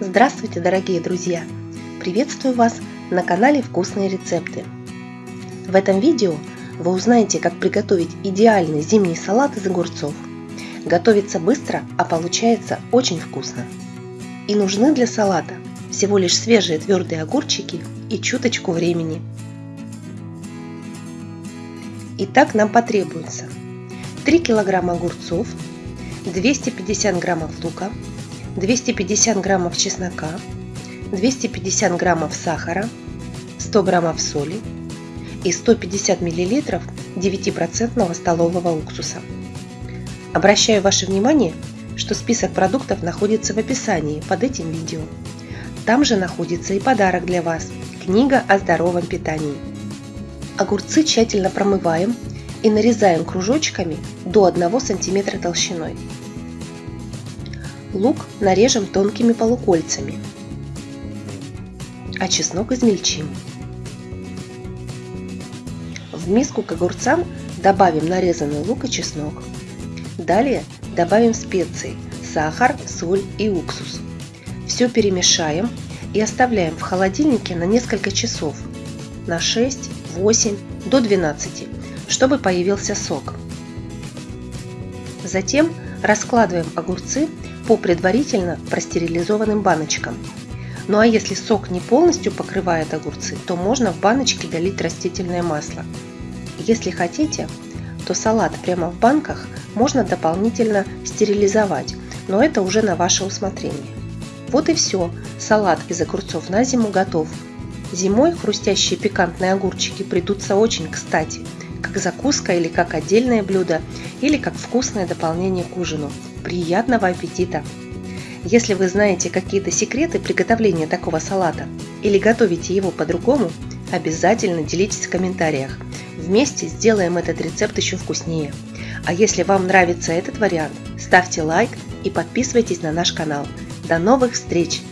Здравствуйте, дорогие друзья! Приветствую вас на канале Вкусные рецепты. В этом видео вы узнаете, как приготовить идеальный зимний салат из огурцов. Готовится быстро, а получается очень вкусно. И нужны для салата всего лишь свежие твердые огурчики и чуточку времени. Итак, нам потребуется 3 килограмма огурцов, 250 граммов лука, 250 граммов чеснока, 250 граммов сахара, 100 граммов соли и 150 миллилитров 9% столового уксуса. Обращаю ваше внимание, что список продуктов находится в описании под этим видео. Там же находится и подарок для вас – книга о здоровом питании. Огурцы тщательно промываем и нарезаем кружочками до 1 см толщиной. Лук нарежем тонкими полукольцами, а чеснок измельчим. В миску к огурцам добавим нарезанный лук и чеснок. Далее добавим специи, сахар, соль и уксус. Все перемешаем и оставляем в холодильнике на несколько часов, на 6, 8 до 12, чтобы появился сок. Затем раскладываем огурцы по предварительно простерилизованным баночкам. Ну а если сок не полностью покрывает огурцы, то можно в баночке долить растительное масло. Если хотите, то салат прямо в банках можно дополнительно стерилизовать, но это уже на ваше усмотрение. Вот и все, салат из огурцов на зиму готов. Зимой хрустящие пикантные огурчики придутся очень кстати, как закуска или как отдельное блюдо, или как вкусное дополнение к ужину. Приятного аппетита! Если вы знаете какие-то секреты приготовления такого салата или готовите его по-другому, обязательно делитесь в комментариях. Вместе сделаем этот рецепт еще вкуснее. А если вам нравится этот вариант, ставьте лайк и подписывайтесь на наш канал. До новых встреч!